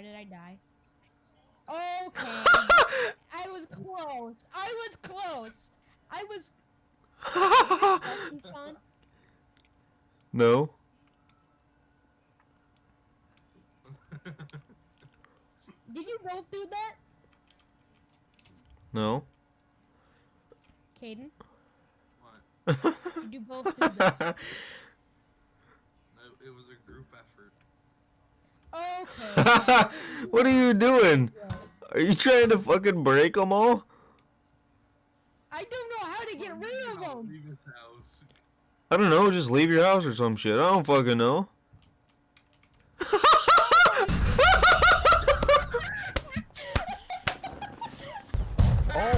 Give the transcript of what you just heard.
Why did I die? Okay. I was close. I was close. I was. Did no. Did you both do that? No. Caden? what? Did you both do this? Okay. what are you doing? Are you trying to fucking break them all? I don't know how to get rid of them. I don't know. Just leave your house or some shit. I don't fucking know. oh.